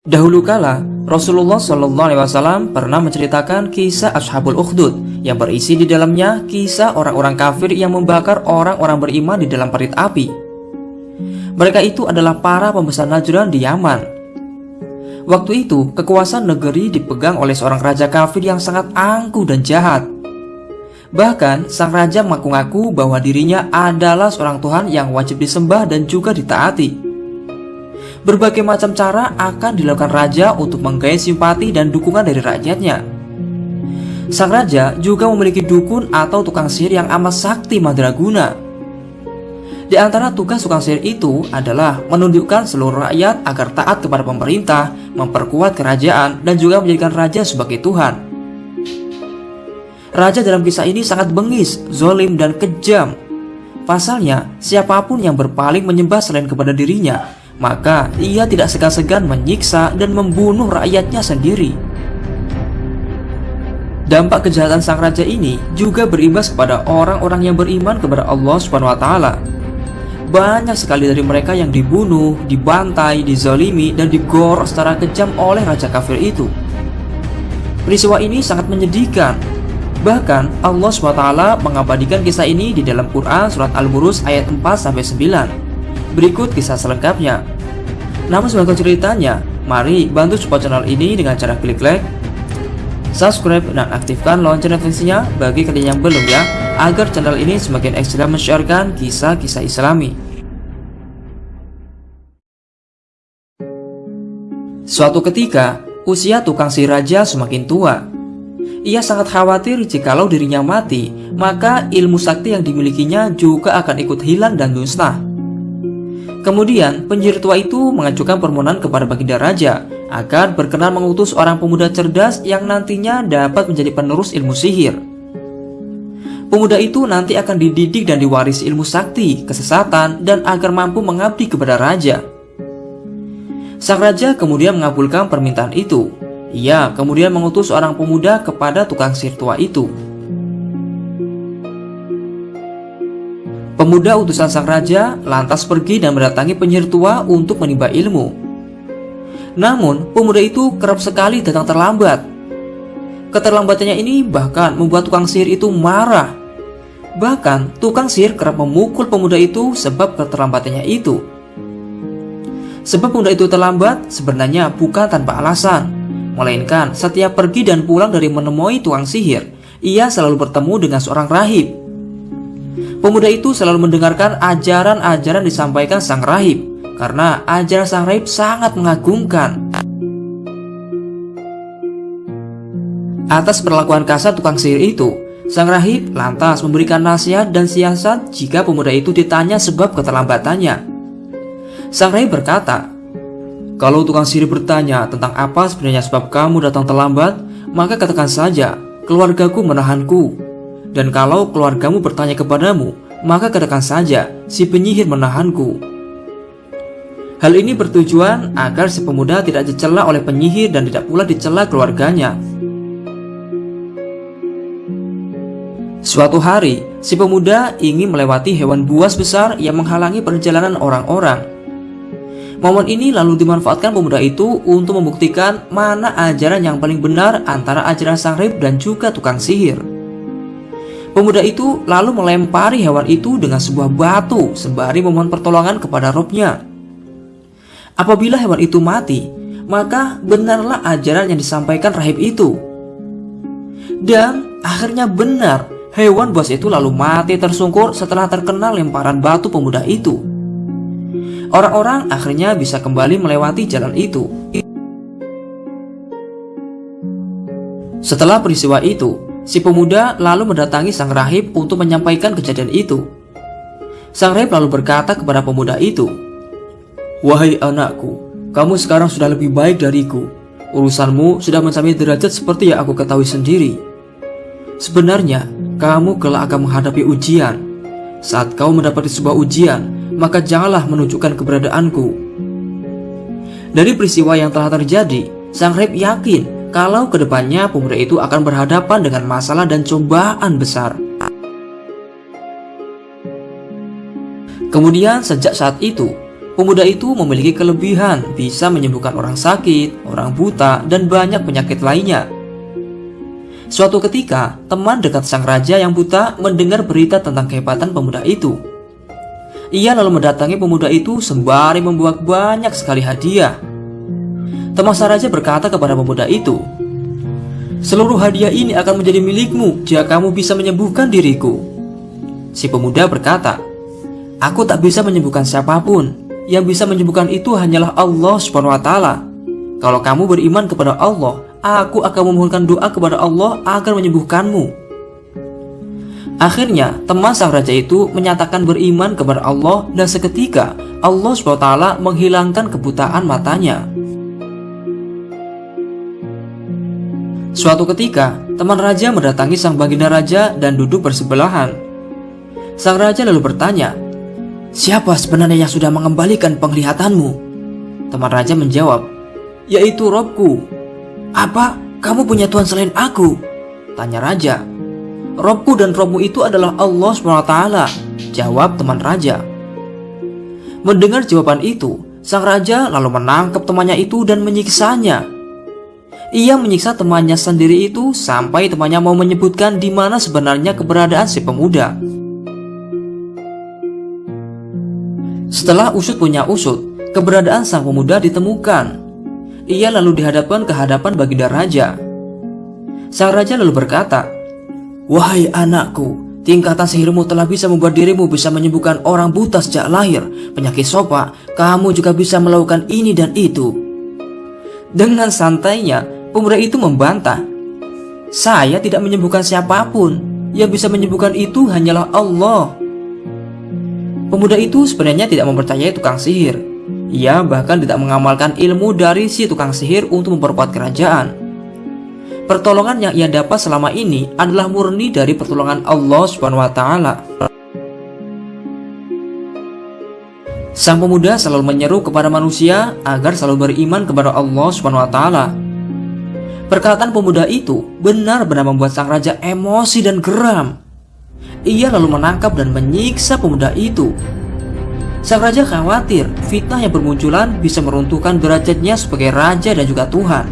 Dahulu kala, Rasulullah Wasallam pernah menceritakan kisah Ashabul Ukhdud yang berisi di dalamnya kisah orang-orang kafir yang membakar orang-orang beriman di dalam parit api. Mereka itu adalah para pembesar Najran di Yaman. Waktu itu, kekuasaan negeri dipegang oleh seorang raja kafir yang sangat angkuh dan jahat. Bahkan, sang raja mengaku-ngaku bahwa dirinya adalah seorang Tuhan yang wajib disembah dan juga ditaati. Berbagai macam cara akan dilakukan raja untuk menggait simpati dan dukungan dari rakyatnya. Sang raja juga memiliki dukun atau tukang sihir yang amat sakti madraguna. Di antara tugas tukang sihir itu adalah menunjukkan seluruh rakyat agar taat kepada pemerintah, memperkuat kerajaan, dan juga menjadikan raja sebagai Tuhan. Raja dalam kisah ini sangat bengis, zolim, dan kejam. Pasalnya, siapa pun yang berpaling menyembah selain kepada dirinya maka ia tidak segan-segan menyiksa dan membunuh rakyatnya sendiri. Dampak kejahatan sang raja ini juga berimbas kepada orang-orang yang beriman kepada Allah Subhanahu wa taala. Banyak sekali dari mereka yang dibunuh, dibantai, dizalimi, dan digorok secara kejam oleh raja kafir itu. Peristiwa ini sangat menyedihkan. Bahkan Allah SWT mengabadikan kisah ini di dalam Quran surat Al-Burus ayat 4-9. Berikut kisah selengkapnya. Namun sebagai ceritanya, mari bantu support channel ini dengan cara klik like, subscribe, dan aktifkan lonceng notifikasinya bagi kalian yang belum ya, agar channel ini semakin ekstrim mensiarkan kisah-kisah islami. Suatu ketika, usia tukang si raja semakin tua. Ia sangat khawatir jikalau dirinya mati, maka ilmu sakti yang dimilikinya juga akan ikut hilang dan musnah. Kemudian, penjir tua itu mengajukan permohonan kepada Baginda Raja agar berkenan mengutus orang pemuda cerdas yang nantinya dapat menjadi penerus ilmu sihir. Pemuda itu nanti akan dididik dan diwarisi ilmu sakti, kesesatan, dan agar mampu mengabdi kepada raja. Sang raja kemudian mengabulkan permintaan itu. Ia kemudian mengutus orang pemuda kepada tukang sihir tua itu Pemuda utusan sang raja lantas pergi dan mendatangi penyihir tua untuk menimba ilmu. Namun, pemuda itu kerap sekali datang terlambat. Keterlambatannya ini bahkan membuat tukang sihir itu marah. Bahkan, tukang sihir kerap memukul pemuda itu sebab keterlambatannya itu. Sebab pemuda itu terlambat sebenarnya bukan tanpa alasan, melainkan setiap pergi dan pulang dari menemui tukang sihir, ia selalu bertemu dengan seorang rahib Pemuda itu selalu mendengarkan ajaran-ajaran disampaikan sang rahib karena ajaran sang rahib sangat mengagumkan. Atas perlakuan kasar tukang sihir itu, sang rahib lantas memberikan nasihat dan siasat jika pemuda itu ditanya sebab keterlambatannya. Sang rahib berkata, "Kalau tukang sihir bertanya tentang apa sebenarnya sebab kamu datang terlambat, maka katakan saja, keluargaku menahanku dan kalau keluargamu bertanya kepadamu, maka katakan saja, si penyihir menahanku. Hal ini bertujuan agar si pemuda tidak dicela oleh penyihir dan tidak pula dicela keluarganya. Suatu hari, si pemuda ingin melewati hewan buas besar yang menghalangi perjalanan orang-orang. Momen ini lalu dimanfaatkan pemuda itu untuk membuktikan mana ajaran yang paling benar antara ajaran sang rib dan juga tukang sihir. Pemuda itu lalu melempari hewan itu dengan sebuah batu sembari memohon pertolongan kepada robnya. Apabila hewan itu mati, maka benarlah ajaran yang disampaikan rahib itu. Dan akhirnya benar, hewan buas itu lalu mati tersungkur setelah terkena lemparan batu pemuda itu. Orang-orang akhirnya bisa kembali melewati jalan itu. Setelah peristiwa itu, Si pemuda lalu mendatangi sang rahib untuk menyampaikan kejadian itu. Sang rahib lalu berkata kepada pemuda itu, Wahai anakku, kamu sekarang sudah lebih baik dariku. Urusanmu sudah mencapai derajat seperti yang aku ketahui sendiri. Sebenarnya, kamu kelak akan menghadapi ujian. Saat kau mendapati sebuah ujian, maka janganlah menunjukkan keberadaanku. Dari peristiwa yang telah terjadi, sang rahib yakin kalau ke depannya pemuda itu akan berhadapan dengan masalah dan cobaan besar. Kemudian sejak saat itu, Pemuda itu memiliki kelebihan bisa menyembuhkan orang sakit, orang buta, dan banyak penyakit lainnya. Suatu ketika, teman dekat sang raja yang buta mendengar berita tentang kehebatan pemuda itu. Ia lalu mendatangi pemuda itu sembari membawa banyak sekali hadiah. Teman raja berkata kepada pemuda itu, Seluruh hadiah ini akan menjadi milikmu jika kamu bisa menyembuhkan diriku. Si pemuda berkata, Aku tak bisa menyembuhkan siapa pun. Yang bisa menyembuhkan itu hanyalah Allah taala. Kalau kamu beriman kepada Allah, aku akan memohonkan doa kepada Allah agar menyembuhkanmu. Akhirnya, teman sang raja itu menyatakan beriman kepada Allah dan seketika Allah SWT menghilangkan kebutaan matanya. Suatu ketika, teman raja mendatangi sang baginda raja dan duduk bersebelahan. Sang raja lalu bertanya, Siapa sebenarnya yang sudah mengembalikan penglihatanmu? Teman raja menjawab, Yaitu Robku, apa? Kamu punya Tuhan selain aku? Tanya raja. Robku dan Robmu itu adalah Allah SWT. Jawab teman raja. Mendengar jawaban itu, sang raja lalu menangkap temannya itu dan menyiksanya. Ia menyiksa temannya sendiri itu sampai temannya mau menyebutkan di mana sebenarnya keberadaan si pemuda. Setelah usut punya usut, keberadaan sang pemuda ditemukan. Ia lalu dihadapkan ke hadapan baginda raja. Sang raja lalu berkata, Wahai anakku, tingkatan sihirmu telah bisa membuat dirimu bisa menyembuhkan orang buta sejak lahir, penyakit sopa, kamu juga bisa melakukan ini dan itu. Dengan santainya, pemuda itu membantah, Saya tidak menyembuhkan siapa pun, yang bisa menyembuhkan itu hanyalah Allah. Pemuda itu sebenarnya tidak mempercayai tukang sihir, ia bahkan tidak mengamalkan ilmu dari si tukang sihir untuk memperkuat kerajaan. Pertolongan yang ia dapat selama ini adalah murni dari pertolongan Allah taala. Sang pemuda selalu menyeru kepada manusia agar selalu beriman kepada Allah taala. Perkataan pemuda itu benar-benar membuat sang raja emosi dan geram. Ia lalu menangkap dan menyiksa pemuda itu Sang raja khawatir fitnah yang bermunculan bisa meruntuhkan derajatnya sebagai raja dan juga Tuhan.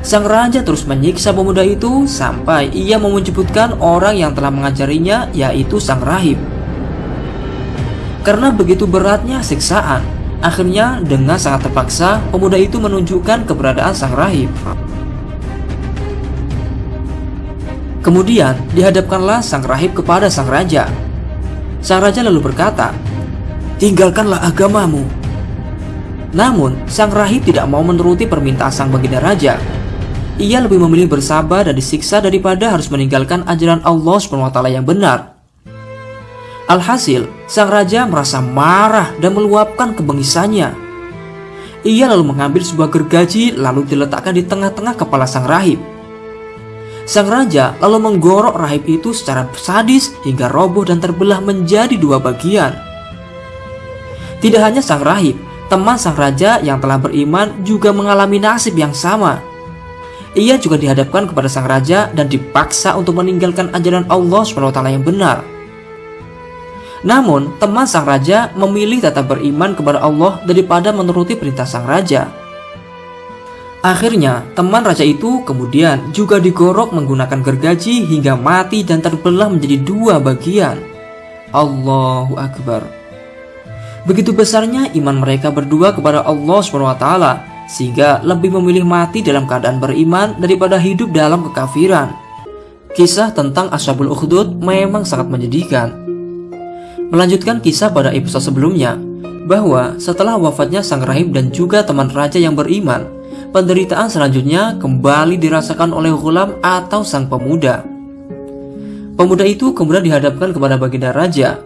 Sang raja terus menyiksa pemuda itu sampai ia menyebutkan orang yang telah mengajarinya yaitu sang rahib. Karena begitu beratnya siksaan, akhirnya dengan sangat terpaksa pemuda itu menunjukkan keberadaan sang rahib. Kemudian dihadapkanlah sang rahib kepada sang raja. Sang raja lalu berkata, tinggalkanlah agamamu. Namun, sang rahib tidak mau menuruti permintaan sang baginda raja. Ia lebih memilih bersabar dan disiksa daripada harus meninggalkan ajaran Allah SWT yang benar. Alhasil, sang raja merasa marah dan meluapkan kebengisannya. Ia lalu mengambil sebuah gergaji lalu diletakkan di tengah-tengah kepala sang rahib. Sang raja lalu menggorok rahib itu secara sadis hingga roboh dan terbelah menjadi dua bagian. Tidak hanya sang rahib, teman sang raja yang telah beriman juga mengalami nasib yang sama. Ia juga dihadapkan kepada sang raja dan dipaksa untuk meninggalkan ajaran Allah SWT yang benar. Namun, teman sang raja memilih tetap beriman kepada Allah daripada menuruti perintah sang raja. Akhirnya, teman raja itu kemudian juga digorok menggunakan gergaji hingga mati dan terbelah menjadi dua bagian. Allahu Akbar. Begitu besarnya iman mereka berdua kepada Allah SWT sehingga lebih memilih mati dalam keadaan beriman daripada hidup dalam kekafiran. Kisah tentang Ashabul Ukhdud memang sangat menyedihkan. Melanjutkan kisah pada episode sebelumnya, bahwa setelah wafatnya sang rahib dan juga teman raja yang beriman, penderitaan selanjutnya kembali dirasakan oleh Ghulam atau sang pemuda. Pemuda itu kemudian dihadapkan kepada baginda raja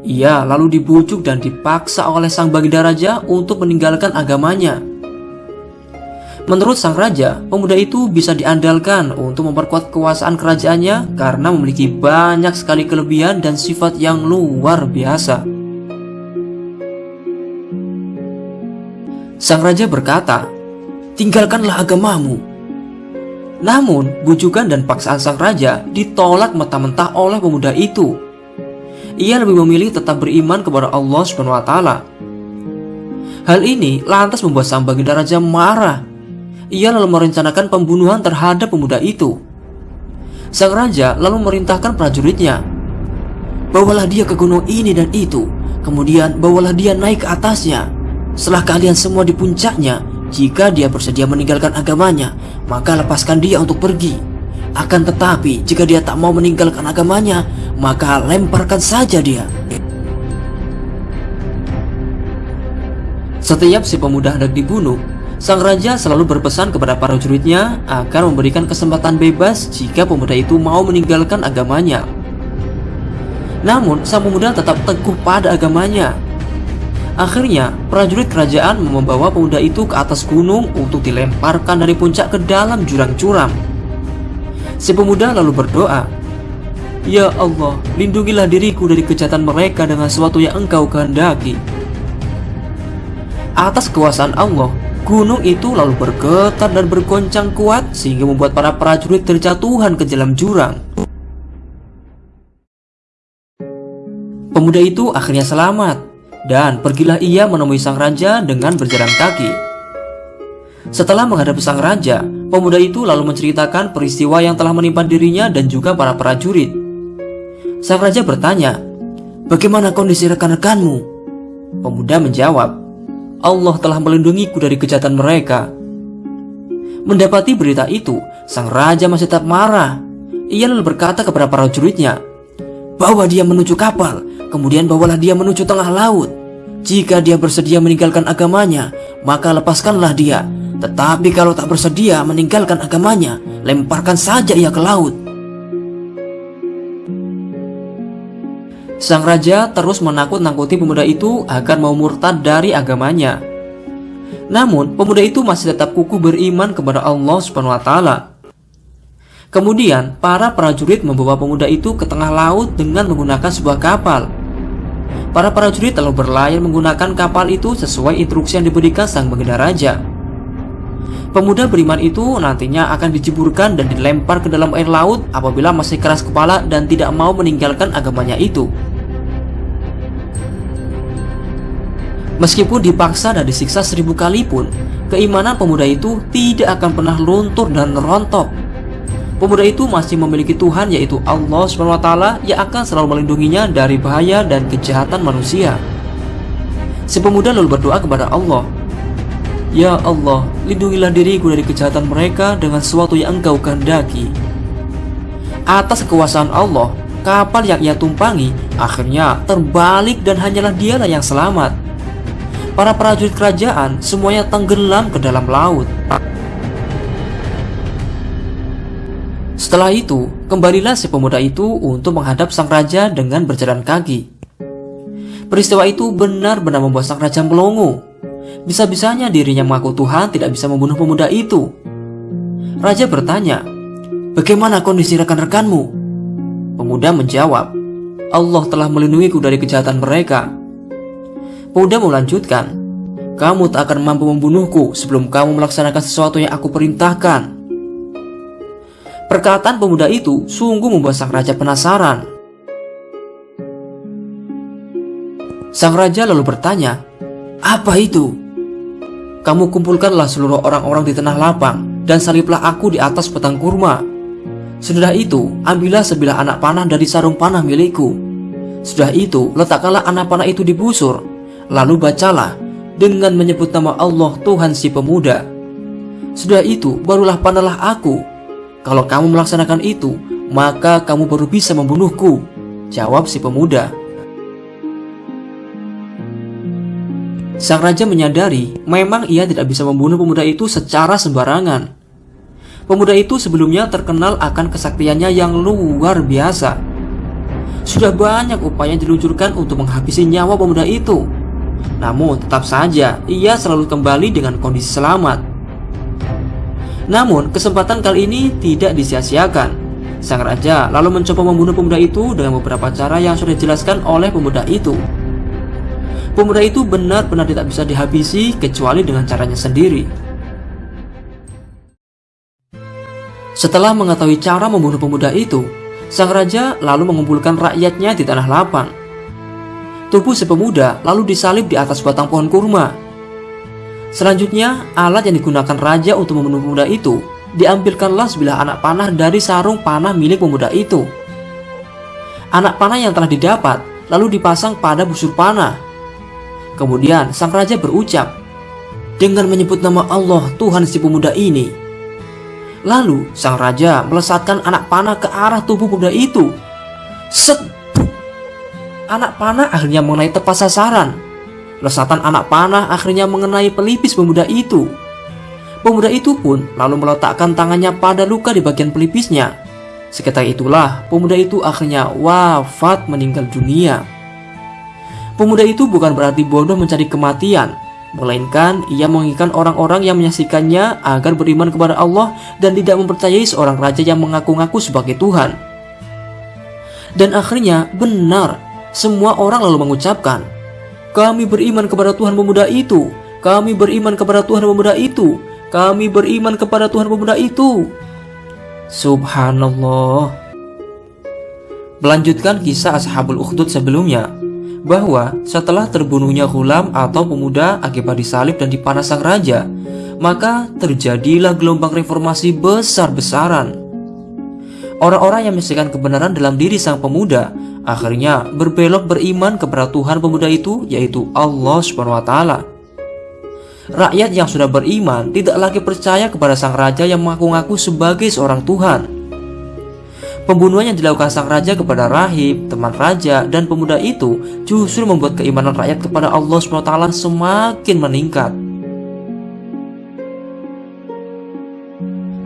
ia lalu dibujuk dan dipaksa oleh sang baginda raja untuk meninggalkan agamanya. Menurut sang raja, pemuda itu bisa diandalkan untuk memperkuat kekuasaan kerajaannya karena memiliki banyak sekali kelebihan dan sifat yang luar biasa. Sang raja berkata, "Tinggalkanlah agamamu." Namun, bujukan dan paksaan sang raja ditolak mentah-mentah oleh pemuda itu ia lebih memilih tetap beriman kepada Allah Subhanahu wa taala. Hal ini lantas membuat sang baginda raja marah. Ia lalu merencanakan pembunuhan terhadap pemuda itu. Sang raja lalu merintahkan prajuritnya, "Bawalah dia ke gunung ini dan itu, kemudian bawalah dia naik ke atasnya. Setelah kalian semua di puncaknya, jika dia bersedia meninggalkan agamanya, maka lepaskan dia untuk pergi. Akan tetapi, jika dia tak mau meninggalkan agamanya, maka lemparkan saja dia." Setiap si pemuda hendak dibunuh, sang raja selalu berpesan kepada para prajuritnya agar memberikan kesempatan bebas jika pemuda itu mau meninggalkan agamanya. Namun, sang pemuda tetap teguh pada agamanya. Akhirnya, prajurit kerajaan membawa pemuda itu ke atas gunung untuk dilemparkan dari puncak ke dalam jurang curam. Si pemuda lalu berdoa, Ya Allah, lindungilah diriku dari kejahatan mereka dengan sesuatu yang engkau kehendaki atas kekuasaan Allah, gunung itu lalu bergetar dan bergoncang kuat sehingga membuat para prajurit terjatuhan ke dalam jurang. Pemuda itu akhirnya selamat dan pergilah ia menemui sang raja dengan berjalan kaki. Setelah menghadapi sang raja, pemuda itu lalu menceritakan peristiwa yang telah menimpa dirinya dan juga para prajurit. Sang raja bertanya, "Bagaimana kondisi rekan-rekanmu?" Pemuda menjawab, Allah telah melindungiku dari kejahatan mereka. Mendapati berita itu, sang raja masih tetap marah. Ia lalu berkata kepada para prajuritnya, Bawa dia menuju kapal, kemudian bawalah dia menuju tengah laut. Jika dia bersedia meninggalkan agamanya, maka lepaskanlah dia. Tetapi kalau tak bersedia meninggalkan agamanya, lemparkan saja ia ke laut. Sang raja terus menakut-nakuti pemuda itu agar mau murtad dari agamanya. Namun, pemuda itu masih tetap kukuh beriman kepada Allah Subhanahu wa taala. Kemudian, para prajurit membawa pemuda itu ke tengah laut dengan menggunakan sebuah kapal. Para prajurit lalu berlayar menggunakan kapal itu sesuai instruksi yang diberikan sang baginda raja. Pemuda beriman itu nantinya akan dijeburkan dan dilempar ke dalam air laut apabila masih keras kepala dan tidak mau meninggalkan agamanya itu. Meskipun dipaksa dan disiksa seribu kali pun, keimanan pemuda itu tidak akan pernah luntur dan rontok. Pemuda itu masih memiliki Tuhan yaitu Allah SWT yang akan selalu melindunginya dari bahaya dan kejahatan manusia. Si pemuda lalu berdoa kepada Allah, Ya Allah, lindungilah diriku dari kejahatan mereka dengan sesuatu yang engkau kehendaki. Atas kekuasaan Allah, kapal yang ia tumpangi akhirnya terbalik dan hanyalah dialah yang selamat para prajurit kerajaan semuanya tenggelam ke dalam laut. Setelah itu, kembalilah si pemuda itu untuk menghadap sang raja dengan berjalan kaki. Peristiwa itu benar-benar membuat sang raja melongo. Bisa-bisanya dirinya mengaku Tuhan tidak bisa membunuh pemuda itu. Raja bertanya, Bagaimana kondisi rekan-rekanmu? Pemuda menjawab, Allah telah melindungiku dari kejahatan mereka Pemuda melanjutkan, kamu tak akan mampu membunuhku sebelum kamu melaksanakan sesuatu yang aku perintahkan. Perkataan pemuda itu sungguh membuat sang raja penasaran. Sang raja lalu bertanya, "Apa itu?" Kamu kumpulkanlah seluruh orang-orang di tanah lapang dan saliblah aku di atas petang kurma. Sudah itu, ambillah sebilah anak panah dari sarung panah milikku. Sudah itu, letakkanlah anak panah itu di busur Lalu bacalah dengan menyebut nama Allah Tuhan si pemuda. Sudah itu, barulah panahlah aku. Kalau kamu melaksanakan itu, maka kamu baru bisa membunuhku. Jawab si pemuda. Sang raja menyadari memang ia tidak bisa membunuh pemuda itu secara sembarangan. Pemuda itu sebelumnya terkenal akan kesaktiannya yang luar biasa. Sudah banyak upaya diluncurkan untuk menghabisi nyawa pemuda itu. Namun tetap saja ia selalu kembali dengan kondisi selamat. Namun kesempatan kali ini tidak disia-siakan. Sang raja lalu mencoba membunuh pemuda itu dengan beberapa cara yang sudah dijelaskan oleh pemuda itu. Pemuda itu benar-benar tidak bisa dihabisi kecuali dengan caranya sendiri. Setelah mengetahui cara membunuh pemuda itu, sang raja lalu mengumpulkan rakyatnya di tanah lapang Tubuh si pemuda lalu disalib di atas batang pohon kurma. Selanjutnya, alat yang digunakan raja untuk membunuh pemuda itu diambilkanlah sebilah anak panah dari sarung panah milik pemuda itu. Anak panah yang telah didapat lalu dipasang pada busur panah. Kemudian sang raja berucap dengan menyebut nama Allah Tuhan si pemuda ini. Lalu sang raja melesatkan anak panah ke arah tubuh pemuda itu. Set! Anak panah akhirnya mengenai tepat sasaran Lesatan anak panah akhirnya mengenai pelipis pemuda itu. Pemuda itu pun lalu meletakkan tangannya pada luka di bagian pelipisnya. Sekitar itulah pemuda itu akhirnya wafat meninggal dunia. Pemuda itu bukan berarti bodoh mencari kematian, melainkan ia menginginkan orang-orang yang menyaksikannya agar beriman kepada Allah dan tidak mempercayai seorang raja yang mengaku-ngaku sebagai Tuhan. Dan akhirnya benar, semua orang lalu mengucapkan, kami beriman kepada Tuhan pemuda itu. Kami beriman kepada Tuhan pemuda itu. Kami beriman kepada Tuhan pemuda itu. Subhanallah. Melanjutkan kisah Ashabul Ukhdud sebelumnya, bahwa setelah terbunuhnya Hulam atau pemuda akibat disalib dan dipanas sang raja, maka terjadilah gelombang reformasi besar-besaran. Orang-orang yang menyaksikan kebenaran dalam diri sang pemuda akhirnya berbelok beriman kepada Tuhan pemuda itu yaitu Allah Subhanahu wa taala. Rakyat yang sudah beriman tidak lagi percaya kepada sang raja yang mengaku-ngaku sebagai seorang Tuhan. Pembunuhan yang dilakukan sang raja kepada rahib, teman raja, dan pemuda itu justru membuat keimanan rakyat kepada Allah SWT semakin meningkat.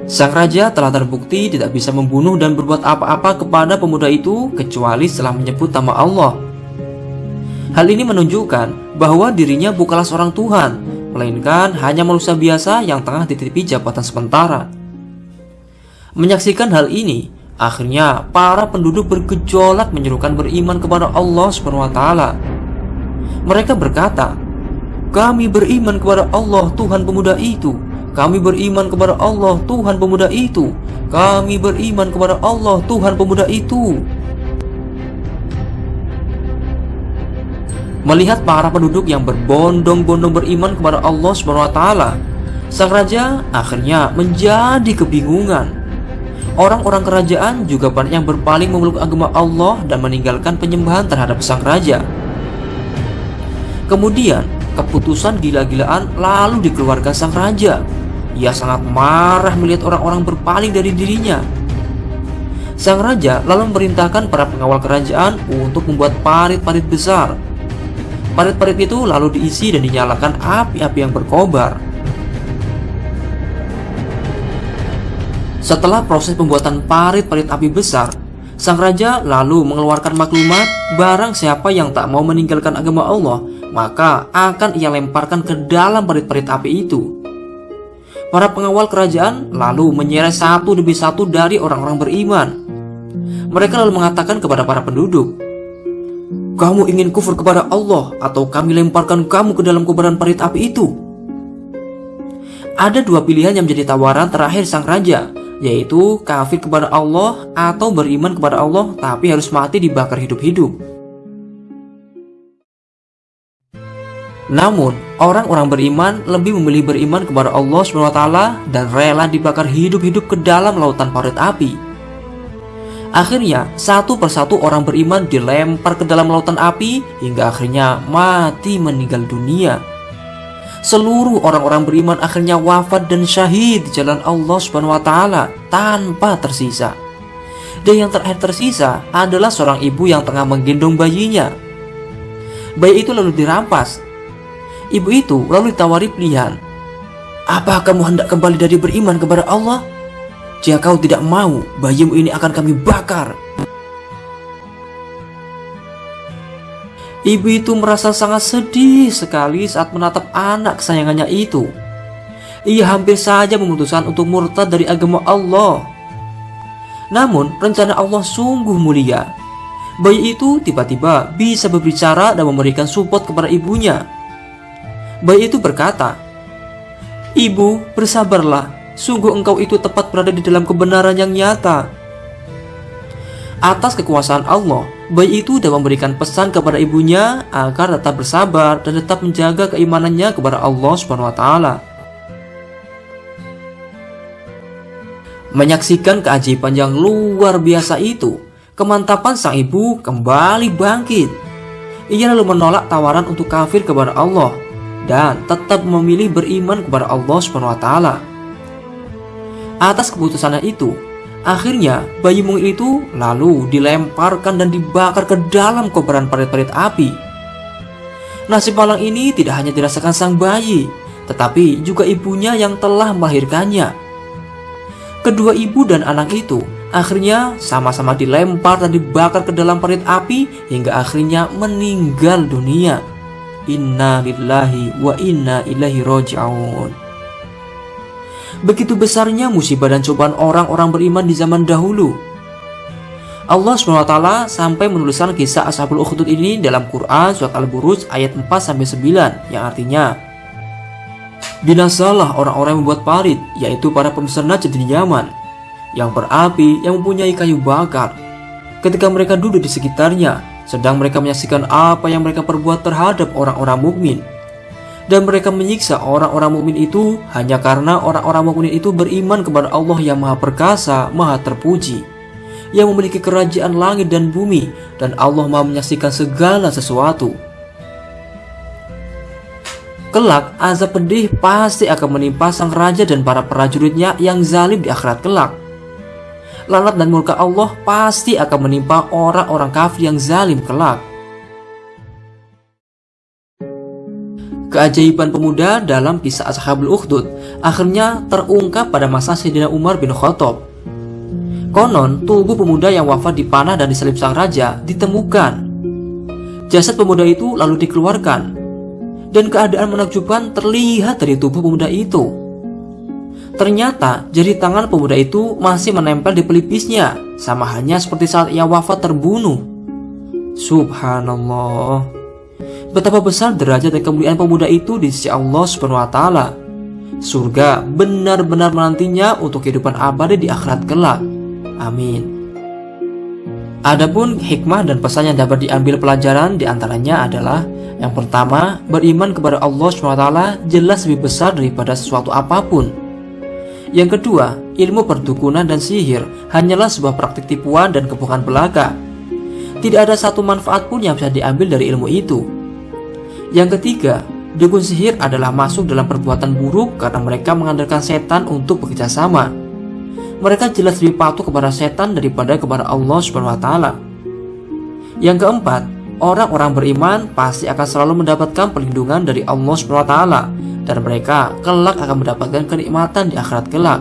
Sang raja telah terbukti tidak bisa membunuh dan berbuat apa-apa kepada pemuda itu kecuali setelah menyebut nama Allah. Hal ini menunjukkan bahwa dirinya bukanlah seorang Tuhan, melainkan hanya manusia biasa yang tengah dititipi jabatan sementara. Menyaksikan hal ini, akhirnya para penduduk bergejolak menyerukan beriman kepada Allah SWT. Mereka berkata, "Kami beriman kepada Allah Tuhan pemuda itu." Kami beriman kepada Allah Tuhan pemuda itu. Kami beriman kepada Allah Tuhan pemuda itu. Melihat para penduduk yang berbondong-bondong beriman kepada Allah SWT Sang Raja akhirnya menjadi kebingungan. Orang-orang kerajaan juga banyak yang berpaling memeluk agama Allah dan meninggalkan penyembahan terhadap sang raja. Kemudian, keputusan gila-gilaan lalu dikeluarkan sang raja ia sangat marah melihat orang-orang berpaling dari dirinya. Sang raja lalu memerintahkan para pengawal kerajaan untuk membuat parit-parit besar. Parit-parit itu lalu diisi dan dinyalakan api-api yang berkobar. Setelah proses pembuatan parit-parit api besar, sang raja lalu mengeluarkan maklumat barang siapa yang tak mau meninggalkan agama Allah, maka akan ia lemparkan ke dalam parit-parit api itu. Para pengawal kerajaan lalu menyeret satu demi satu dari orang-orang beriman. Mereka lalu mengatakan kepada para penduduk, "Kamu ingin kufur kepada Allah atau kami lemparkan kamu ke dalam kobaran parit api itu?" Ada dua pilihan yang menjadi tawaran terakhir sang raja, yaitu kafir kepada Allah atau beriman kepada Allah tapi harus mati dibakar hidup-hidup. Namun, orang-orang beriman lebih memilih beriman kepada Allah SWT dan rela dibakar hidup-hidup ke dalam lautan parit api. Akhirnya, satu persatu orang beriman dilempar ke dalam lautan api hingga akhirnya mati meninggal dunia. Seluruh orang-orang beriman akhirnya wafat dan syahid di jalan Allah SWT tanpa tersisa. Dan yang terakhir tersisa adalah seorang ibu yang tengah menggendong bayinya. Bayi itu lalu dirampas Ibu itu lalu ditawari pilihan. Apa kamu hendak kembali dari beriman kepada Allah? Jika kau tidak mau, bayimu ini akan kami bakar. Ibu itu merasa sangat sedih sekali saat menatap anak kesayangannya itu. Ia hampir saja memutuskan untuk murtad dari agama Allah. Namun, rencana Allah sungguh mulia. Bayi itu tiba-tiba bisa berbicara dan memberikan support kepada ibunya. Bayi itu berkata, Ibu, bersabarlah, sungguh engkau itu tepat berada di dalam kebenaran yang nyata. Atas kekuasaan Allah, bayi itu dapat memberikan pesan kepada ibunya agar tetap bersabar dan tetap menjaga keimanannya kepada Allah Subhanahu wa taala. Menyaksikan keajaiban yang luar biasa itu, kemantapan sang ibu kembali bangkit. Ia lalu menolak tawaran untuk kafir kepada Allah dan tetap memilih beriman kepada Allah Subhanahu wa taala. Atas keputusannya itu, akhirnya bayi mungil itu lalu dilemparkan dan dibakar ke dalam kobaran parit-parit api. Nasib malang ini tidak hanya dirasakan sang bayi, tetapi juga ibunya yang telah melahirkannya. Kedua ibu dan anak itu akhirnya sama-sama dilempar dan dibakar ke dalam parit api hingga akhirnya meninggal dunia. Inna lillahi wa inna ilaihi roji'un. Begitu besarnya musibah dan cobaan orang-orang beriman di zaman dahulu. Allah SWT sampai menuliskan kisah Ashabul Ukhdud ini dalam Quran surat Al-Buruj ayat 4-9 yang artinya Binasalah orang-orang yang membuat parit, yaitu para pemeserna jadi nyaman, yang berapi, yang mempunyai kayu bakar. Ketika mereka duduk di sekitarnya, sedang mereka menyaksikan apa yang mereka perbuat terhadap orang-orang mukmin. Dan mereka menyiksa orang-orang mukmin itu hanya karena orang-orang mukmin itu beriman kepada Allah yang Maha Perkasa, Maha Terpuji, yang memiliki kerajaan langit dan bumi, dan Allah Maha menyaksikan segala sesuatu. Kelak, azab pedih pasti akan menimpa sang raja dan para prajuritnya yang zalim di akhirat kelak. Lanat dan murka Allah pasti akan menimpa orang-orang kafir yang zalim kelak. Keajaiban pemuda dalam kisah Ashabul Ukhdud akhirnya terungkap pada masa Sayyidina Umar bin Khattab. Konon, tubuh pemuda yang wafat dipanah dan disalib sang raja ditemukan. Jasad pemuda itu lalu dikeluarkan dan keadaan menakjubkan terlihat dari tubuh pemuda itu. Ternyata jari tangan pemuda itu masih menempel di pelipisnya, sama hanya seperti saat ia wafat terbunuh. Subhanallah. Betapa besar derajat dan kemuliaan pemuda itu di sisi Allah Subhanahu wa taala. Surga benar-benar menantinya untuk kehidupan abadi di akhirat kelak. Amin. Adapun hikmah dan pesan yang dapat diambil pelajaran di antaranya adalah Yang pertama, beriman kepada Allah SWT jelas lebih besar daripada sesuatu apa pun Yang kedua, ilmu perdukunan dan sihir hanyalah sebuah praktik tipuan dan kebohongan belaka. Tidak ada satu manfaat pun yang bisa diambil dari ilmu itu. Yang ketiga, dukun sihir adalah masuk dalam perbuatan buruk karena mereka mengandalkan setan untuk bekerja sama. Mereka jelas lebih patuh kepada setan daripada kepada Allah Subhanahu wa taala. Yang keempat, orang-orang beriman pasti akan selalu mendapatkan perlindungan dari Allah Subhanahu wa taala dan mereka kelak akan mendapatkan kenikmatan di akhirat kelak.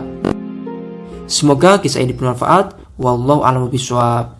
Semoga kisah ini bermanfaat. Wallahu a'lam bishawab.